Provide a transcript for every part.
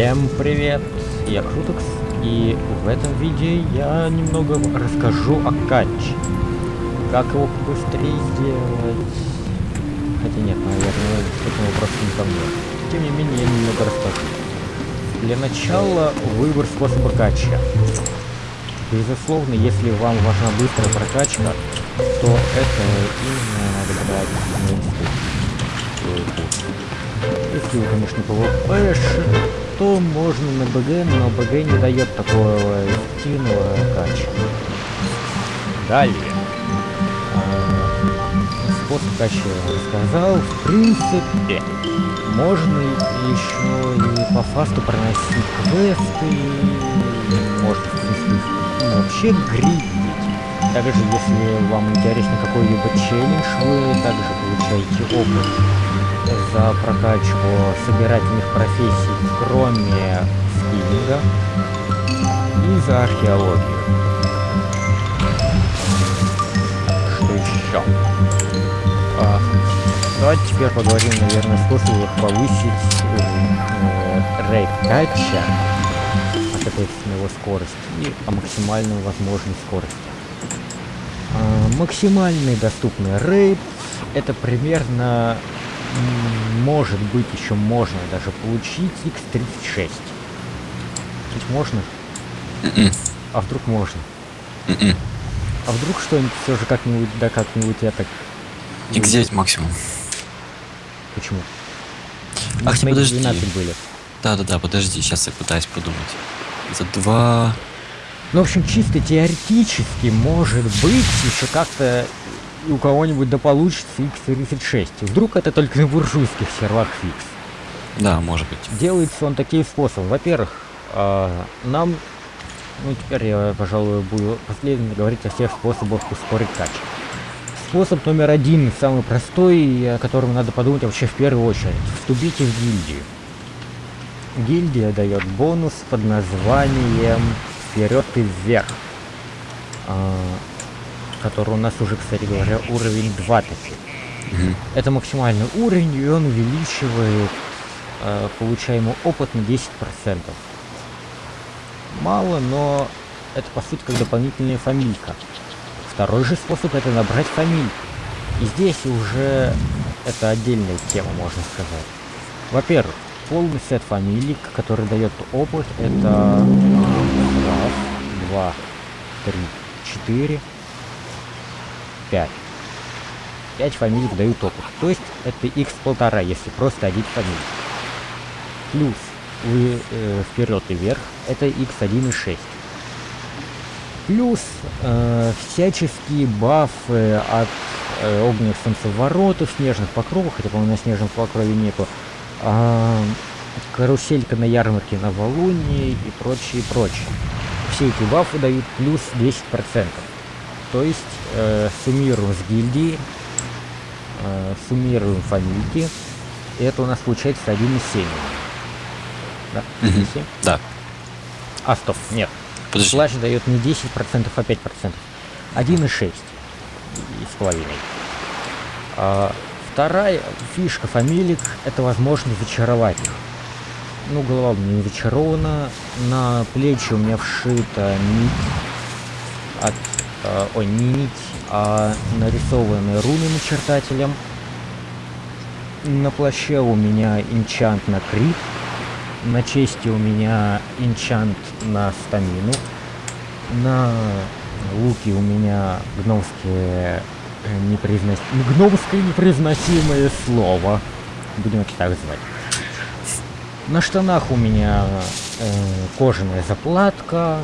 Всем привет, я Крутекс, и в этом видео я немного расскажу о катче. Как его быстрее сделать... Хотя нет, наверное, к этому вопросу не ко мне. Тем не менее, я немного расскажу. Для начала выбор способа кача. Безусловно, если вам важна быстрая прокачка, то это именно надо брать. Если вы, конечно, PvP, то можно на БГ, но БГ не дает такого эффективного кача. Далее. Способ кача рассказал. В принципе, можно еще и по фасту проносить квесты, можно, в вообще гридить. Также, если вам интересен какой-либо челлендж, вы также получаете опыт за прокачку собирательных профессий, кроме скиллинга, и за археологию. Что еще? А, давайте теперь поговорим, наверное, способах повысить уровень э, рейд кача, а соответственно его скорость, и о максимальной возможной скорости. А, максимальный доступный рейд это примерно может быть, еще можно даже получить X36. Ведь можно? Mm -mm. А вдруг можно? Mm а вдруг что-нибудь все же как-нибудь, да как-нибудь я так... X9 максимум. Почему? Ах, не подожди. 12 были. Да-да-да, подожди, сейчас я пытаюсь подумать. За два... Ну, в общем, чисто теоретически, может быть, еще как-то у кого-нибудь да получится X36. Вдруг это только на буржуйских сервах фикс. Да, может быть. Делается он таким способом. Во-первых, э, нам, ну теперь я, пожалуй, буду последовательно говорить о всех способах ускорить кач. Способ номер один, самый простой, о котором надо подумать вообще в первую очередь. Вступите в гильдию. Гильдия дает бонус под названием «Вперед и вверх». Который у нас уже, кстати говоря, уровень 2 таки. Угу. Это максимальный уровень, и он увеличивает э, получаемый опыт на 10%. Мало, но это по сути как дополнительная фамилька. Второй же способ это набрать фамильку. И здесь уже это отдельная тема, можно сказать. Во-первых, полный сет фамилик, который дает опыт, это раз, два, три, четыре, 5. 5 фамилий дают опыт. То есть это x полтора, если просто один фамилий. Плюс вы э, вперед и вверх, это x1 и 6. Плюс э, всяческие бафы от э, огненных солнцеворотов, снежных покровов, хотя, по-моему, на снежном покрове нету. Э, каруселька на ярмарке на Валунии и прочее, прочее. Все эти бафы дают плюс 10%. То есть э, суммируем с гильдии, э, суммируем фамильки, и это у нас получается 1,7. Да? Угу. Да. А, стоп, нет. Подожди. Плащ дает не 10%, а 5%. 1,6 и с половиной. А, вторая фишка фамилик это возможность зачаровать их. Ну, голова у меня не зачарована. На плечи у меня вшита нить от э, ой, не нить, а нарисованные руны начертателем. На плаще у меня инчант на крит, на чести у меня инчант на стамину, на луке у меня гномские э, непроизнос... гномское непроизносимое слово, будем это так звать. На штанах у меня э, кожаная заплатка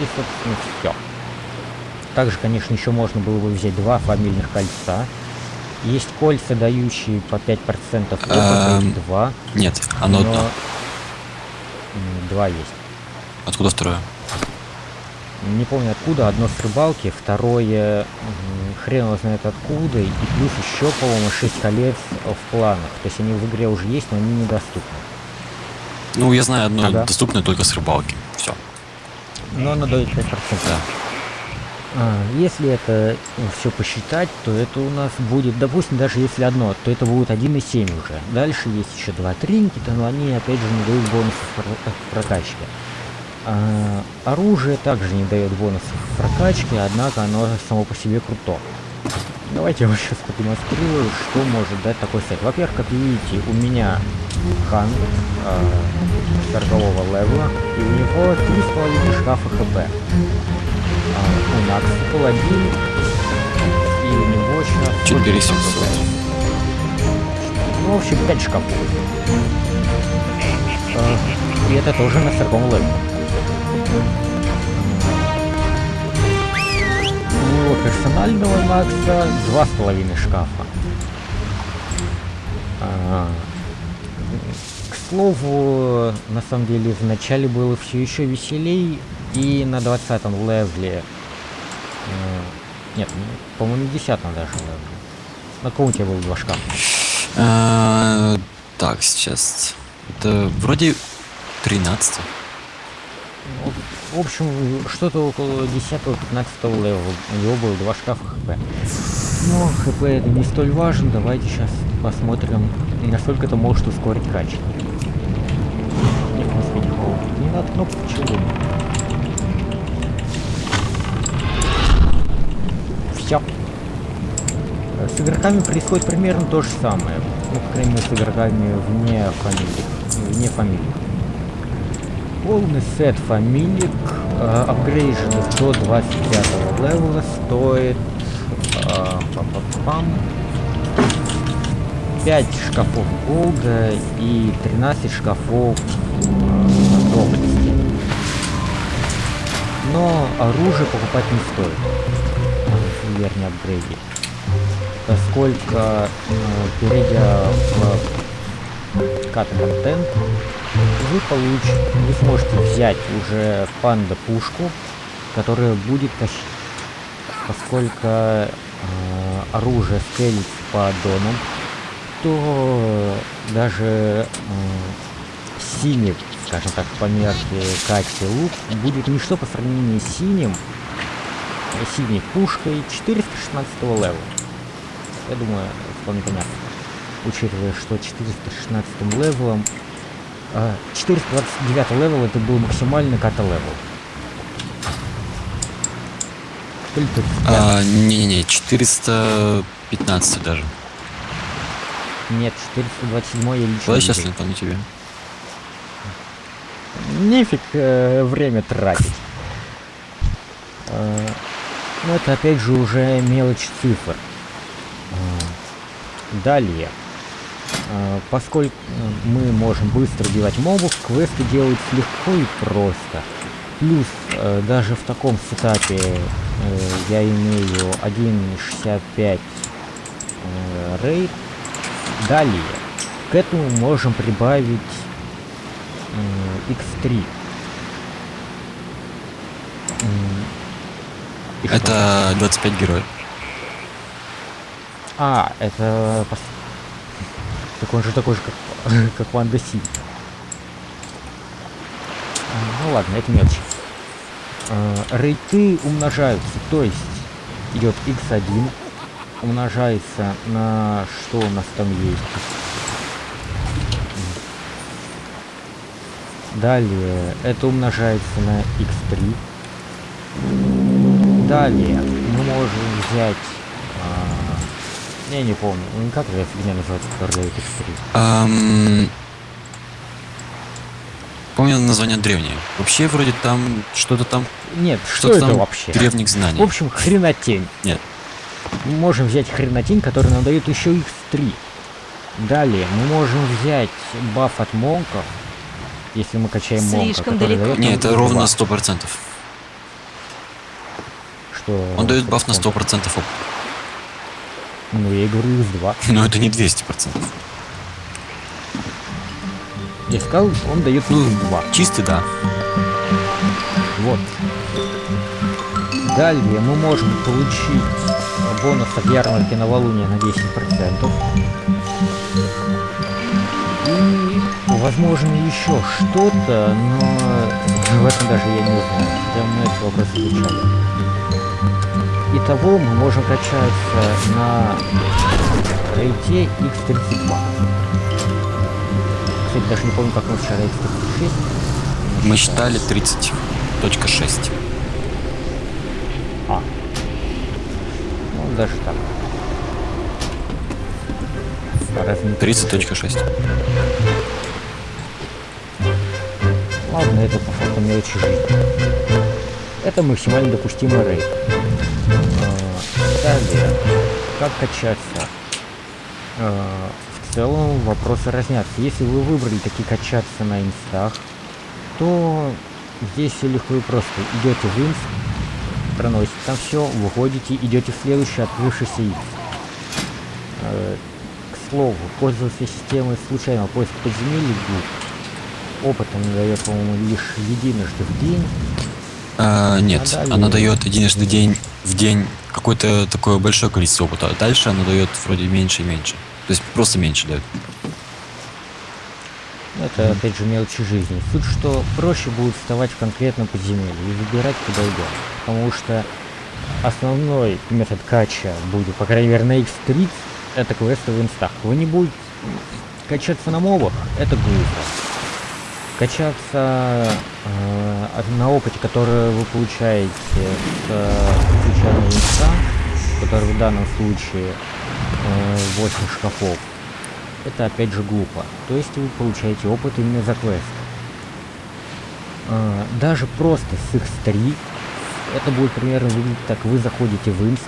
и, собственно, все. Также, конечно, еще можно было бы взять два фамильных кольца. Есть кольца, дающие по 5% опыта, два. Нет, оно но... одно. Два есть. Откуда второе? Не помню откуда, одно с рыбалки, второе хрен его знает откуда, и плюс еще, по-моему, 6 колец в планах. То есть они в игре уже есть, но они недоступны. Ну, я знаю одно ага. доступное только с рыбалки. Все. Но оно дает 5%. Да. А, если это все посчитать, то это у нас будет, допустим, даже если одно, то это будет 1,7 уже. Дальше есть еще два тринкета, но они опять же не дают бонусов прокачки. А, оружие также не дает бонусов прокачки, однако оно само по себе круто. Давайте я вам сейчас продемонстрирую, что может дать такой сайт. Во-первых, как видите, у меня хан э, 40 левела, и у него 3,5 шкафа хп. А, у Накс паладин, и у него сейчас... 4700. Ну, в общем, 5 шкафов. А, и это тоже на 40 левеле. У него персонального Макса два с половиной шкафа. А, к слову, на самом деле, в начале было все еще веселей, и на 20 левле... Э, нет, ну, по-моему, на 10 даже левле. На каком у тебя было два шкафа? Так, сейчас... Это вроде 13 ну, в общем, что-то около 10-15 левела. У него было два шкафа хп. Но хп это не столь важно. Давайте сейчас посмотрим, насколько это может ускорить качество. Нет, не надо кнопку чего. Все. С игроками происходит примерно то же самое. Ну, по крайней мере, с игроками вне фамилии. Вне фамилии. Полный сет фамилик, э, апгрейженный до 25 левела, стоит э, пам -пам -пам, 5 шкафов голда и 13 шкафов э, доблести. Но оружие покупать не стоит, вернее апгрейде, поскольку э, перейдя в кат-контент, вы получите, вы сможете взять уже панда пушку, которая будет тащить, поскольку э, оружие скелет по аддонам, то даже э, синий, скажем так, по мерке каты лук будет ничто по сравнению с синим, синей пушкой 416 левела. Я думаю, вполне понятно. Учитывая, что 416 левелом 429 а, левел это был максимальный ката левел. А, не-не-не, 415 даже. Нет, 427 я лично. Куда сейчас у тебя? Нефиг э, время тратить. Э, ну это опять же уже мелочь цифр. Э, далее. А, поскольку мы можем быстро убивать мобов, квесты делаются легко и просто. Плюс, э, даже в таком сетапе э, я имею 1.65 э, рейд. Далее, к этому можем прибавить x3. Это 25 героев. А, это так он же такой же, как, как Ванда Си. А, ну ладно, это мелочь. А, рейты умножаются, то есть идет x1, умножается на что у нас там есть. Далее это умножается на x3. Далее мы можем взять я не помню. Ну как эта фигня называется, которая дает x3? Um... Помню название древнее. Вообще вроде там что-то там... Нет, что, что это там вообще? Древних знаний. В общем, хренотень. Нет. Мы можем взять хренотень, который нам дает еще x3. Далее мы можем взять баф от монков, если мы качаем монка, Слишком далеко. Дает Нет, это ровно на 100%. Что? Он дает баф на 100% опыта. Ну, я и говорю X2. Но это не 200%. Я сказал, он дает ну, X2. Чистый, да. Вот. Далее мы можем получить бонус от ярмарки новолуния на 10%. И, возможно, еще что-то, но в этом даже я не знаю. Мы этот вопрос изучали. Итого мы можем качаться на рейте X32. Кстати, даже не помню, как мы вчера X36. Мы считали 30.6. А. Ну, даже так. Разница 30.6. Ладно, это по факту мелочи жизни. Это максимально допустимый рейд. Далее, как качаться? А, В целом вопросы разнятся. Если вы выбрали такие качаться на инстах, то здесь все легко и просто. Идете в инст, проносите там все, выходите, идете в следующий открывшийся инст. Э, К слову, пользоваться системой случайного поиска подземелий глуп. Опыт он дает, по-моему, лишь единожды в день. А, нет, А далее- она дает единожды день в день какое-то такое большое количество опыта. А дальше она дает вроде меньше и меньше. То есть просто меньше дает. Это, опять же, мелочи жизни. Суть, что проще будет вставать в конкретном подземелье и выбирать, куда идем. Потому что основной метод кача будет, по крайней мере, на X30, это квесты в инстах. Вы не будете качаться на мобах, это глупо. Качаться э, на опыте, который вы получаете с э, случайного инста, который в данном случае э, 8 шкафов, это опять же глупо. То есть вы получаете опыт именно за квест. А, даже просто с X3 это будет примерно выглядеть так. Вы заходите в инст,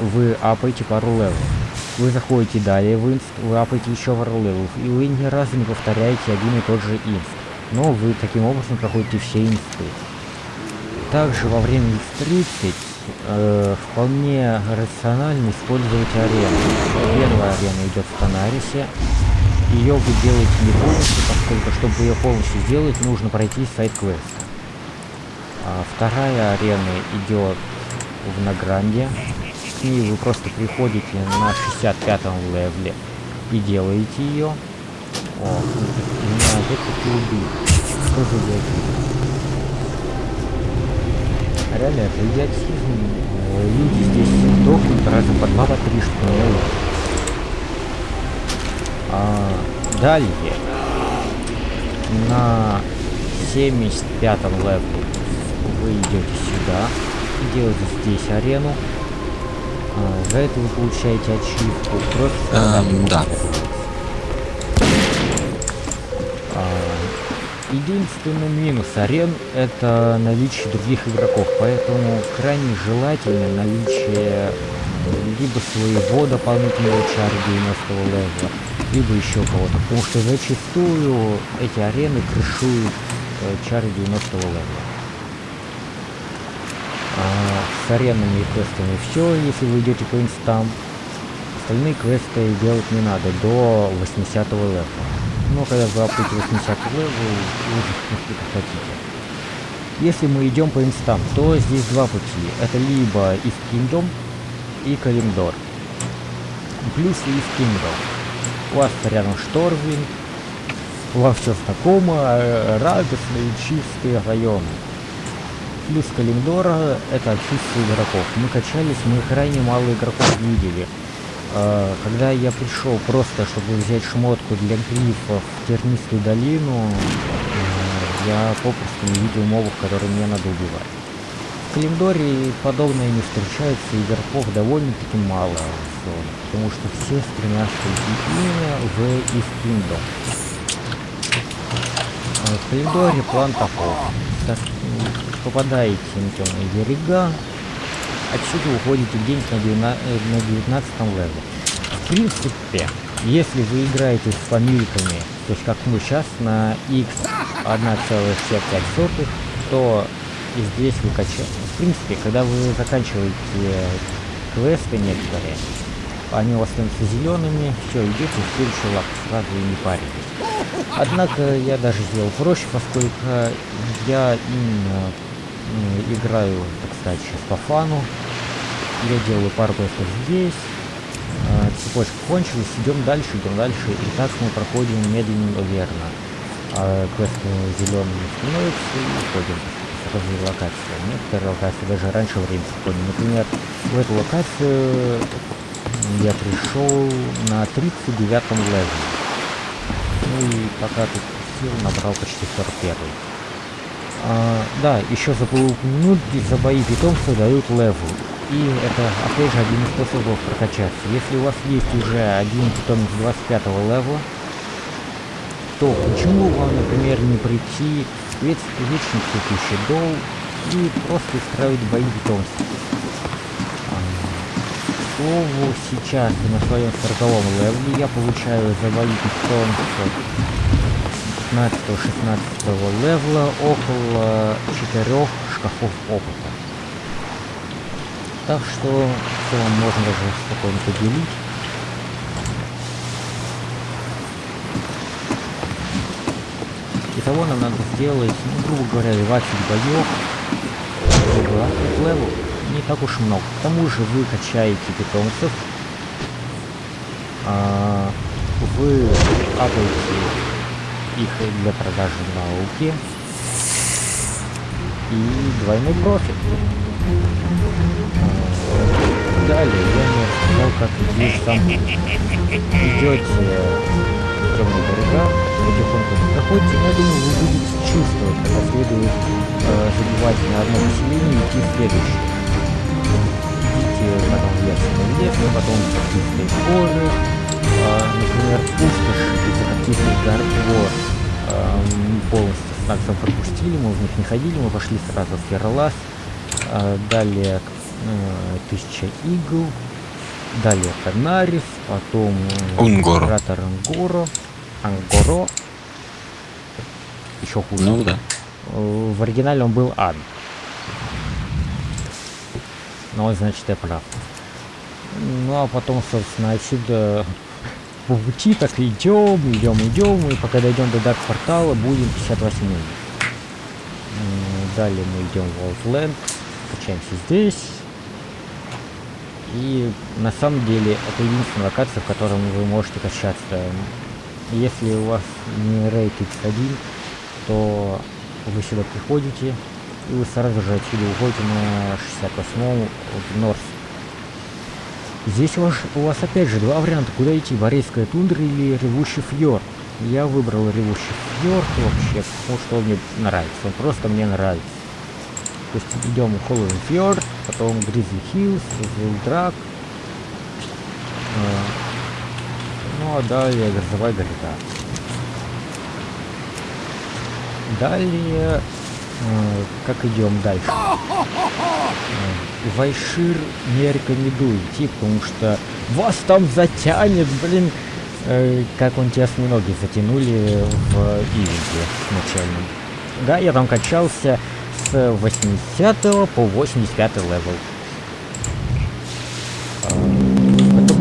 вы апаете пару левелов. Вы заходите далее в инст, вы апаете еще пару левелов. И вы ни разу не повторяете один и тот же инст. Но вы таким образом проходите все инсты. Также во время X30 э, вполне рационально использовать арену. Первая арена идет в Танарисе. Ее вы делаете не полностью, поскольку чтобы ее полностью сделать, нужно пройти сайт-квест. А вторая арена идет в Награнде. К ней вы просто приходите на 65-м левеле и делаете ее. О, меня опять-таки убили. Что за идиотизм? Реально, это идиотизм. Люди здесь дохнут раза по два, по три. А, далее. На 75-м левеле вы идете сюда делаете здесь арену. А, за это вы получаете ачивку кровь Эм, да. А, Единственный минус арен это наличие других игроков, поэтому крайне желательно наличие либо своего дополнительного чара 90 левела, либо еще кого-то, потому что зачастую эти арены крышуют э, чары 90 левела. А, с аренами и квестами все, если вы идете по инстам. Остальные квесты делать не надо до 80 левела. Но когда вы апаете 80 левел, вы уже как хотите. Если мы идем по инстам, то здесь два пути. Это либо East Kingdom и Калимдор. Плюсы East Kingdom. У вас рядом Штормвинд, у вас все знакомо, э, радостные, чистые районы. Плюс Калимдора это отсутствие игроков. Мы качались, мы крайне мало игроков видели. Э, Когда я пришел просто, чтобы взять шмотку для грифа в тернистую долину, э, я попросту не видел мобов, которые мне надо убивать. В Калимдоре подобное не встречается, игроков довольно-таки мало потому что все стремятся именно в Kingdom. А В Калимдоре план таков. Так, м, попадаете на темные берега, отсюда уходите где-нибудь на, 19 э, на 19 левеле. В принципе, если вы играете с фамильками, то есть как мы сейчас на x 1,65, то и здесь вы качаете. В принципе, когда вы заканчиваете квесты некоторые, они у вас становятся зелеными, все, идете в следующий лап, сразу и не паритесь. Однако я даже сделал проще, поскольку я именно м, играю, так сказать, фану. Я делаю пару квестов здесь. А, цепочка кончилась, идем дальше, идем дальше. И так мы проходим медленно, но верно. А квесты зелеными становятся и уходим. сразу локации. Некоторые локации даже раньше времени приходят. Например, в эту локацию я пришел на 39 левеле. Ну и пока тут сил набрал почти 41. А, да, еще забыл упомянуть, за бои питомцев дают левел. И это, опять же, один из способов прокачаться. Если у вас есть уже один питомец 25 левела, то почему вам, например, не прийти в вечный цветущий дол и просто устраивать бои питомцев? А, к сейчас на своем 40 левеле я получаю за бои питомцев 15-16 левела около 4 шкафов опыта. Так что в целом можно даже спокойно поделить. Итого нам надо сделать, ну, грубо говоря, 20 боев, чтобы левел не так уж много. К тому же вы качаете питомцев, а, вы апаете их для продажи на ауке и двойной профит. Далее я не рассказал, как здесь там идете темные берега, потихоньку проходите, но я думаю, вы будете чувствовать, когда следует э, забивать на одно поселение и идти в следующее. Идите потом в ясный лес, потом в горы, например, пустошь из каких-то гор э, полностью с таксом пропустили, мы в них не ходили, мы пошли сразу в Ферлас, э, далее Э, тысяча игл. Далее Канарис, потом э, Унгоро. Кратер Ангоро. Ангоро. Еще хуже. Ну да. Э, в оригинале он был Ад. Ну, значит, я прав. Ну, а потом, собственно, отсюда по пути так идем, идем, идем, и пока дойдем до Дарк Портала, будем 58 Далее мы идем в Outland, качаемся здесь, и на самом деле это единственная локация, в которой вы можете качаться. Если у вас не рейд X1, то вы сюда приходите, и вы сразу же отсюда уходите на 68 в Норс. Здесь у вас, у вас опять же два варианта, куда идти, Борейская тундра или Ревущий фьорд. Я выбрал Ревущий фьорд вообще, потому что он мне нравится, он просто мне нравится. То есть идем в Холлоуин Фьорд, потом Гризли Хиллз, Зилдрак. Э, ну а далее Грозовая гряда. Далее, э, как идем дальше? Вайшир не рекомендую идти, потому что вас там затянет, блин, э, как он те осьминоги затянули в ивенте начальном. Да, я там качался, с 80 по 85 левел.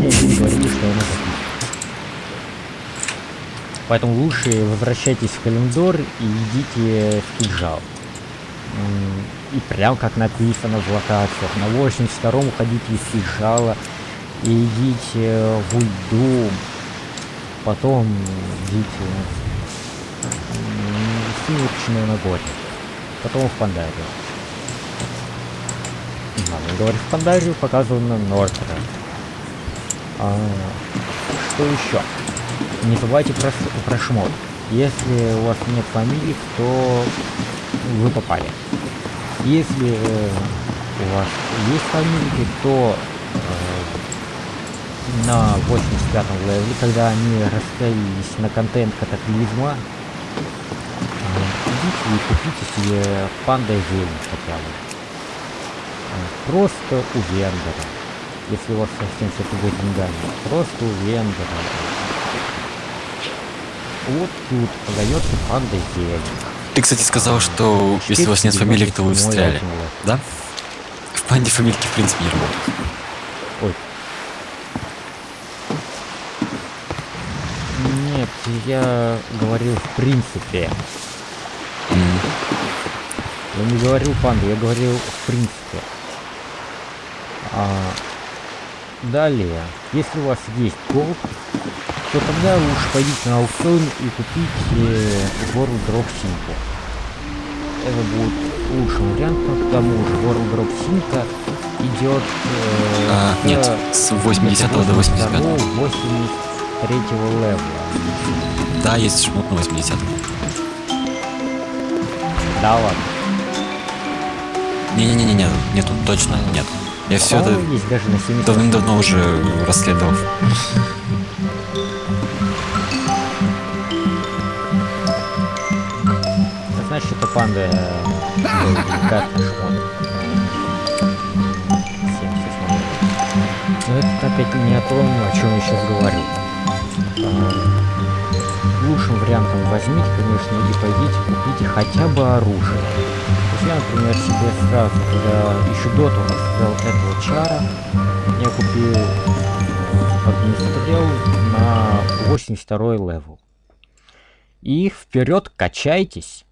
Записывать. Поэтому лучше возвращайтесь в календар и идите в кинжал. И прям как написано в локациях. На 82 уходите из кинжала и идите в Ульду. Потом идите в Сумеречное Нагорье потом в Пандарию. Ладно, говорю в Пандарию, показываю на Нортера. А, что еще? Не забывайте про, про шмот. Если у вас нет фамилии, то вы попали. Если э, у вас есть фамилии, то э, на 85 левеле, когда они расставились на контент катаклизма, и купите себе панда зелень хотя бы. Просто у вендора. Если у вас совсем все туго деньгами. Просто у вендора. Вот тут продается панда зелень. Ты, кстати, сказал, что если у вас нет фамилии, то вы встряли. Да? В панде фамильки, в принципе, не работают. Ой. Нет, я говорил в принципе. Я не говорил панду, я говорил в принципе. А, далее, если у вас есть голд, то тогда лучше пойдите на аукцион и купите World Drop Simple. Это будет лучшим вариантом. К тому же World Drop Sync идет... Э, А, с- нет, с 80 до 85. 83 левела. Да, есть шмот на 80 Да ладно. Не-не-не, нет, нету, точно нет. Я все это По-моему, есть даже на 70 давным-давно уже расследовал. Э, деликатный шмот. 78. Но это опять не о том, о чем я сейчас говорю. Лучшим вариантом возьмите, конечно, и пойдите купите хотя бы оружие. То есть я, например, себе сразу, когда еще до того, взял этого чара, я купил э, огнестрел на 82 левел. И вперед качайтесь.